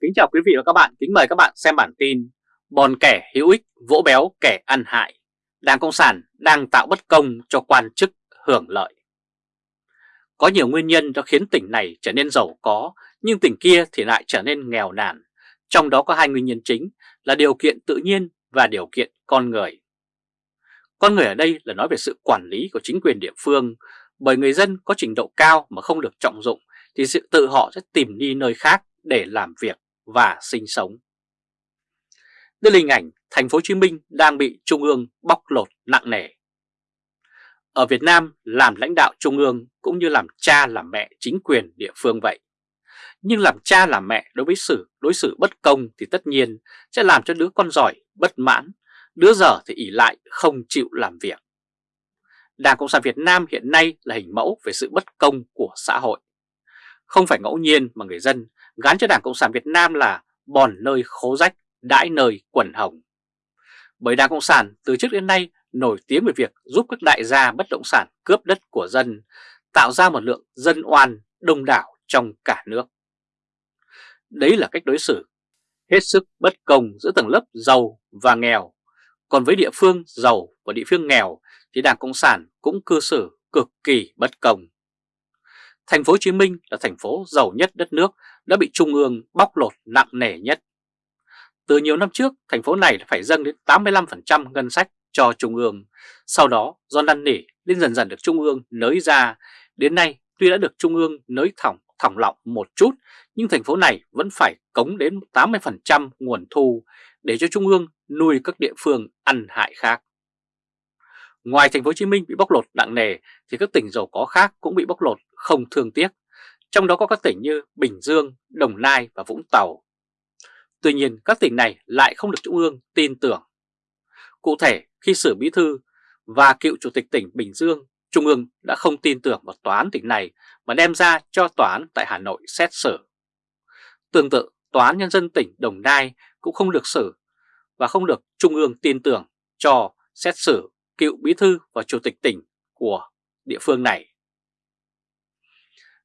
Kính chào quý vị và các bạn, kính mời các bạn xem bản tin Bòn kẻ hữu ích, vỗ béo kẻ ăn hại. Đảng Cộng sản đang tạo bất công cho quan chức hưởng lợi. Có nhiều nguyên nhân đã khiến tỉnh này trở nên giàu có Nhưng tỉnh kia thì lại trở nên nghèo nàn. Trong đó có hai nguyên nhân chính là điều kiện tự nhiên và điều kiện con người. Con người ở đây là nói về sự quản lý của chính quyền địa phương. Bởi người dân có trình độ cao mà không được trọng dụng Thì sự tự họ sẽ tìm đi nơi khác để làm việc và sinh sống. Đây là hình ảnh thành phố Hồ Chí Minh đang bị Trung ương bóc lột nặng nề. Ở Việt Nam, làm lãnh đạo Trung ương cũng như làm cha làm mẹ chính quyền địa phương vậy. Nhưng làm cha làm mẹ đối với sự đối xử bất công thì tất nhiên sẽ làm cho đứa con giỏi bất mãn, đứa dở thì ỉ lại không chịu làm việc. Đảng Cộng sản Việt Nam hiện nay là hình mẫu về sự bất công của xã hội. Không phải ngẫu nhiên mà người dân gắn cho Đảng Cộng sản Việt Nam là bòn nơi khố rách, đãi nơi quần hồng. Bởi Đảng Cộng sản từ trước đến nay nổi tiếng về việc giúp các đại gia bất động sản cướp đất của dân, tạo ra một lượng dân oan đông đảo trong cả nước. Đấy là cách đối xử hết sức bất công giữa tầng lớp giàu và nghèo. Còn với địa phương giàu và địa phương nghèo thì Đảng Cộng sản cũng cư xử cực kỳ bất công. Thành phố Hồ Chí Minh là thành phố giàu nhất đất nước đã bị Trung ương bóc lột nặng nề nhất. Từ nhiều năm trước, thành phố này phải dâng đến 85% ngân sách cho Trung ương. Sau đó, do năn nỉ nên dần dần được Trung ương nới ra. Đến nay, tuy đã được Trung ương nới thỏng thỏng lọng một chút, nhưng thành phố này vẫn phải cống đến 80% nguồn thu để cho Trung ương nuôi các địa phương ăn hại khác. Ngoài thành phố Hồ Chí Minh bị bóc lột nặng nề thì các tỉnh giàu có khác cũng bị bóc lột không thương tiếc, trong đó có các tỉnh như Bình Dương, Đồng Nai và Vũng Tàu. Tuy nhiên các tỉnh này lại không được Trung ương tin tưởng. Cụ thể khi xử bí thư và cựu chủ tịch tỉnh Bình Dương, Trung ương đã không tin tưởng vào tòa án tỉnh này mà đem ra cho tòa án tại Hà Nội xét xử. Tương tự, tòa án nhân dân tỉnh Đồng Nai cũng không được xử và không được Trung ương tin tưởng cho xét xử cựu bí thư và chủ tịch tỉnh của địa phương này.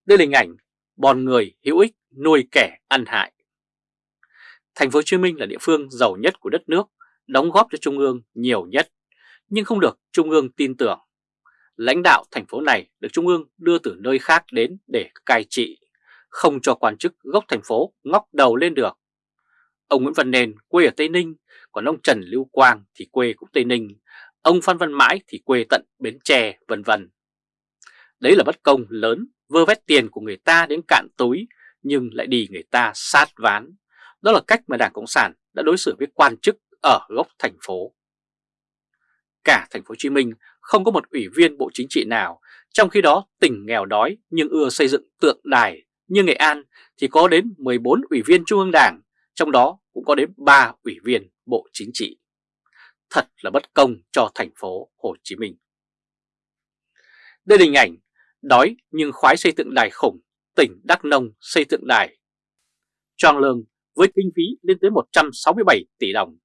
Đây là hình ảnh bòn người hữu ích nuôi kẻ ăn hại. Thành phố Hồ Chí Minh là địa phương giàu nhất của đất nước, đóng góp cho Trung ương nhiều nhất, nhưng không được Trung ương tin tưởng. Lãnh đạo thành phố này được Trung ương đưa từ nơi khác đến để cai trị, không cho quan chức gốc thành phố ngóc đầu lên được. Ông Nguyễn Văn Nền quê ở Tây Ninh, còn ông Trần Lưu Quang thì quê cũng Tây Ninh, ông Phan Văn Mãi thì quê tận Bến Tre vân vân. Đấy là bất công lớn, vơ vét tiền của người ta đến cạn túi nhưng lại đi người ta sát ván. Đó là cách mà Đảng Cộng sản đã đối xử với quan chức ở gốc thành phố. Cả thành phố Hồ Chí Minh không có một ủy viên Bộ Chính trị nào, trong khi đó tỉnh nghèo đói nhưng ưa xây dựng tượng đài như Nghệ An thì có đến 14 ủy viên Trung ương Đảng, trong đó cũng có đến 3 ủy viên Bộ Chính trị thật là bất công cho thành phố Hồ Chí Minh. Đây là hình ảnh đói nhưng khoái xây tượng đài khủng, tỉnh Đắk Nông xây tượng đài. Choang lương với kinh phí lên tới 167 tỷ đồng.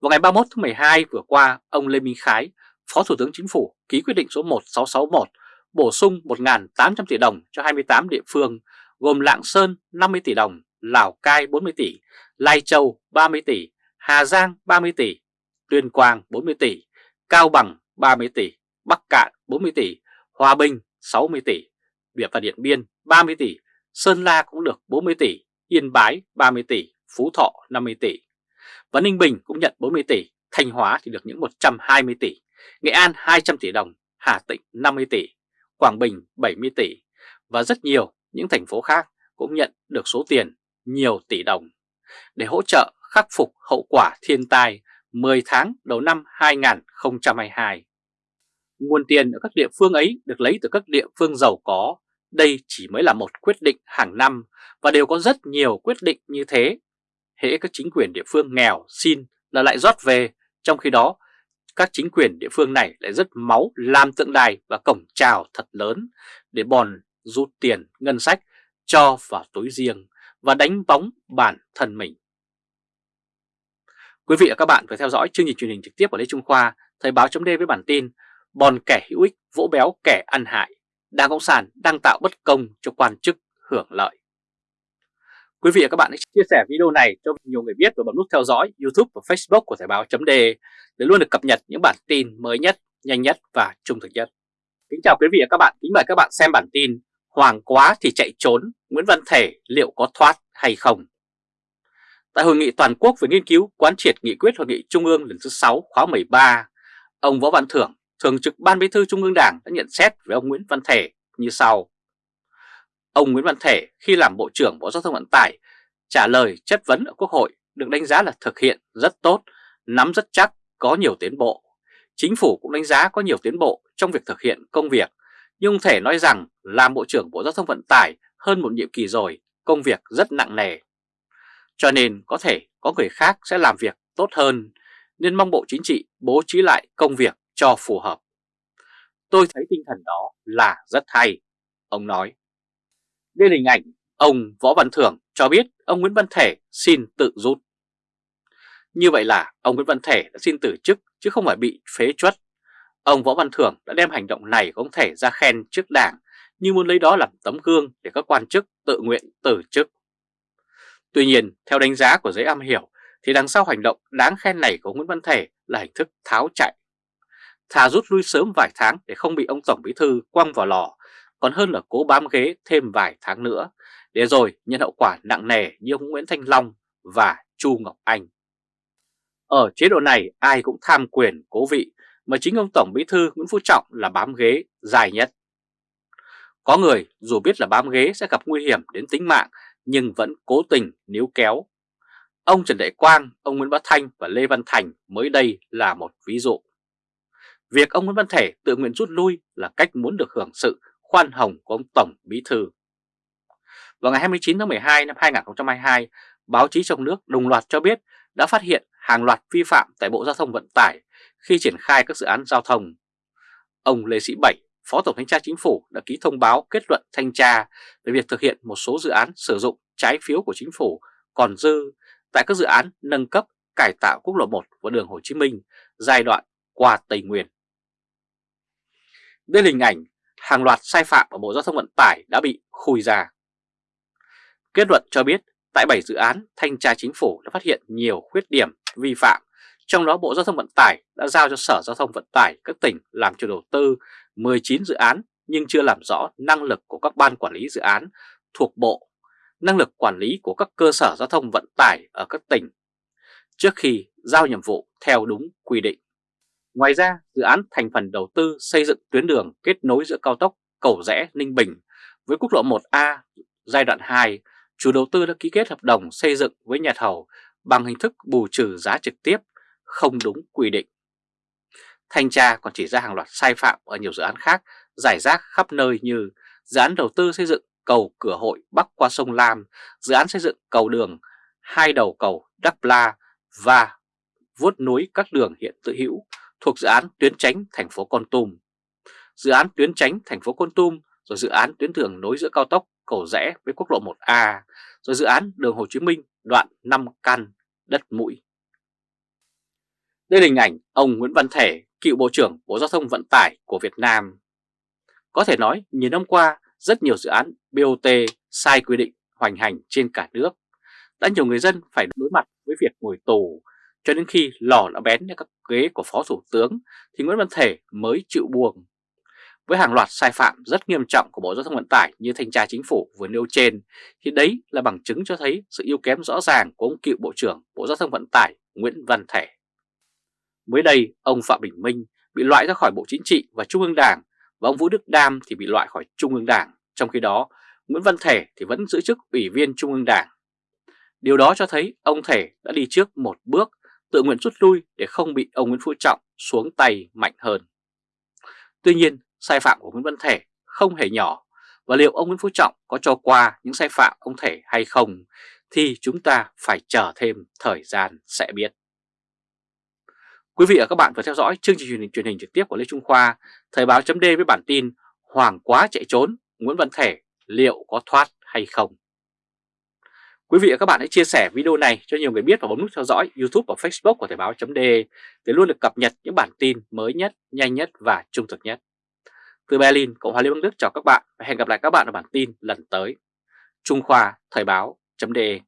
Vào ngày 31 tháng 12 vừa qua, ông Lê Minh Khái, Phó Thủ tướng Chính phủ ký quyết định số 1661 bổ sung 1.800 tỷ đồng cho 28 địa phương gồm Lạng Sơn 50 tỷ đồng, Lào Cai 40 tỷ, Lai Châu 30 tỷ, Hà Giang 30 tỷ, Tuyên Quang 40 tỷ, Cao Bằng 30 tỷ, Bắc Cạn 40 tỷ, Hòa Bình 60 tỷ, Việt và Điện Biên 30 tỷ, Sơn La cũng được 40 tỷ, Yên Bái 30 tỷ, Phú Thọ 50 tỷ. Và Ninh Bình cũng nhận 40 tỷ, Thanh Hóa thì được những 120 tỷ, Nghệ An 200 tỷ đồng, Hà Tĩnh 50 tỷ, Quảng Bình 70 tỷ và rất nhiều những thành phố khác cũng nhận được số tiền nhiều tỷ đồng để hỗ trợ khắc phục hậu quả thiên tai 10 tháng đầu năm 2022. Nguồn tiền ở các địa phương ấy được lấy từ các địa phương giàu có. Đây chỉ mới là một quyết định hàng năm và đều có rất nhiều quyết định như thế. Hễ các chính quyền địa phương nghèo xin là lại rót về, trong khi đó các chính quyền địa phương này lại rất máu làm tượng đài và cổng chào thật lớn để bòn rút tiền ngân sách cho vào túi riêng và đánh bóng bản thân mình. Quý vị và các bạn vừa theo dõi chương trình truyền hình trực tiếp của Lê Trung Khoa, Thời báo chấm với bản tin Bòn kẻ hữu ích, vỗ béo kẻ ăn hại, Đảng Cộng sản đang tạo bất công cho quan chức hưởng lợi. Quý vị và các bạn hãy chia sẻ video này cho nhiều người biết và bấm nút theo dõi YouTube và Facebook của Thời báo .de để luôn được cập nhật những bản tin mới nhất, nhanh nhất và trung thực nhất. Kính chào quý vị và các bạn, kính mời các bạn xem bản tin Hoàng quá thì chạy trốn, Nguyễn Văn Thể liệu có thoát hay không? Tại hội nghị toàn quốc về nghiên cứu quán triệt nghị quyết hội nghị Trung ương lần thứ 6 khóa 13, ông Võ Văn Thưởng, Thường trực Ban Bí thư Trung ương Đảng đã nhận xét về ông Nguyễn Văn Thể như sau. Ông Nguyễn Văn Thể khi làm Bộ trưởng Bộ Giao thông Vận tải trả lời chất vấn ở Quốc hội được đánh giá là thực hiện rất tốt, nắm rất chắc, có nhiều tiến bộ. Chính phủ cũng đánh giá có nhiều tiến bộ trong việc thực hiện công việc, nhưng thể nói rằng làm Bộ trưởng Bộ Giao thông Vận tải hơn một nhiệm kỳ rồi, công việc rất nặng nề. Cho nên có thể có người khác sẽ làm việc tốt hơn, nên mong Bộ Chính trị bố trí lại công việc cho phù hợp. Tôi thấy tinh thần đó là rất hay, ông nói. Đây là hình ảnh ông Võ Văn Thưởng cho biết ông Nguyễn Văn Thể xin tự rút. Như vậy là ông Nguyễn Văn Thể đã xin từ chức chứ không phải bị phế truất. Ông Võ Văn Thưởng đã đem hành động này của ông Thể ra khen trước đảng như muốn lấy đó làm tấm gương để các quan chức tự nguyện từ chức. Tuy nhiên, theo đánh giá của giới am hiểu thì đằng sau hành động đáng khen này của Nguyễn Văn Thể là hình thức tháo chạy. Thà rút lui sớm vài tháng để không bị ông Tổng Bí Thư quăng vào lò còn hơn là cố bám ghế thêm vài tháng nữa, để rồi nhận hậu quả nặng nề như ông Nguyễn Thanh Long và Chu Ngọc Anh. Ở chế độ này ai cũng tham quyền cố vị, mà chính ông Tổng Bí Thư Nguyễn Phú Trọng là bám ghế dài nhất. Có người dù biết là bám ghế sẽ gặp nguy hiểm đến tính mạng nhưng vẫn cố tình níu kéo. Ông Trần Đại Quang, ông Nguyễn Bá Thanh và Lê Văn Thành mới đây là một ví dụ. Việc ông Nguyễn Văn Thể tự nguyện rút lui là cách muốn được hưởng sự khoan hồng của ông Tổng Bí Thư. Vào ngày 29 tháng 12 năm 2022, báo chí trong nước đồng loạt cho biết đã phát hiện hàng loạt vi phạm tại Bộ Giao thông Vận tải khi triển khai các dự án giao thông. Ông Lê Sĩ Bảy, Phó Tổng Thanh tra Chính phủ đã ký thông báo kết luận thanh tra về việc thực hiện một số dự án sử dụng trái phiếu của Chính phủ còn dư tại các dự án nâng cấp cải tạo quốc lộ 1 và đường Hồ Chí Minh giai đoạn qua Tây Nguyên. Đây là hình ảnh hàng loạt sai phạm ở Bộ Giao thông Vận tải đã bị khui ra. Kết luận cho biết tại 7 dự án thanh tra chính phủ đã phát hiện nhiều khuyết điểm vi phạm, trong đó Bộ Giao thông Vận tải đã giao cho Sở Giao thông Vận tải các tỉnh làm chủ đầu tư 19 dự án nhưng chưa làm rõ năng lực của các ban quản lý dự án thuộc Bộ, năng lực quản lý của các cơ sở giao thông vận tải ở các tỉnh trước khi giao nhiệm vụ theo đúng quy định. Ngoài ra, dự án thành phần đầu tư xây dựng tuyến đường kết nối giữa cao tốc Cầu Rẽ Ninh Bình với quốc lộ 1A giai đoạn 2, chủ đầu tư đã ký kết hợp đồng xây dựng với nhà thầu bằng hình thức bù trừ giá trực tiếp, không đúng quy định. Thanh tra còn chỉ ra hàng loạt sai phạm ở nhiều dự án khác giải rác khắp nơi như dự án đầu tư xây dựng cầu cửa hội bắc qua sông Lam, dự án xây dựng cầu đường hai đầu cầu đắk La và vuốt núi các đường hiện tự hữu thuộc dự án tuyến tránh thành phố Con Tum, dự án tuyến tránh thành phố Con Tum, rồi dự án tuyến đường nối giữa cao tốc Cầu Rẽ với quốc lộ 1A, rồi dự án đường Hồ Chí Minh đoạn 5 căn đất mũi. Đây là hình ảnh ông Nguyễn Văn Thể, cựu Bộ trưởng Bộ Giao thông Vận tải của Việt Nam. Có thể nói, nhiều năm qua, rất nhiều dự án BOT sai quy định hoành hành trên cả nước. Đã nhiều người dân phải đối mặt với việc ngồi tù cho đến khi lò đã bén lên các ghế của Phó Thủ tướng thì Nguyễn Văn Thể mới chịu buông. Với hàng loạt sai phạm rất nghiêm trọng của Bộ Giao thông Vận tải như thanh tra chính phủ vừa nêu trên thì đấy là bằng chứng cho thấy sự yếu kém rõ ràng của ông cựu Bộ trưởng Bộ Giao thông Vận tải Nguyễn Văn Thể. Mới đây, ông Phạm Bình Minh bị loại ra khỏi Bộ Chính trị và Trung ương Đảng và ông Vũ Đức Đam thì bị loại khỏi Trung ương Đảng. Trong khi đó, Nguyễn Văn Thể thì vẫn giữ chức Ủy viên Trung ương Đảng. Điều đó cho thấy ông Thể đã đi trước một bước tự nguyện rút lui để không bị ông Nguyễn Phú Trọng xuống tay mạnh hơn. Tuy nhiên, sai phạm của Nguyễn Văn Thể không hề nhỏ và liệu ông Nguyễn Phú Trọng có cho qua những sai phạm ông Thể hay không thì chúng ta phải chờ thêm thời gian sẽ biết. Quý vị và các bạn vừa theo dõi chương trình truyền hình, truyền hình trực tiếp của Lê Trung Khoa, Thời báo chấm với bản tin Hoàng quá chạy trốn, Nguyễn Văn Thể liệu có thoát hay không? Quý vị và các bạn hãy chia sẻ video này cho nhiều người biết và bấm nút theo dõi YouTube và Facebook của Thời báo.de để luôn được cập nhật những bản tin mới nhất, nhanh nhất và trung thực nhất. Từ Berlin, Cộng hòa Liên bang Đức chào các bạn và hẹn gặp lại các bạn ở bản tin lần tới. Trung Khoa Thời báo .de.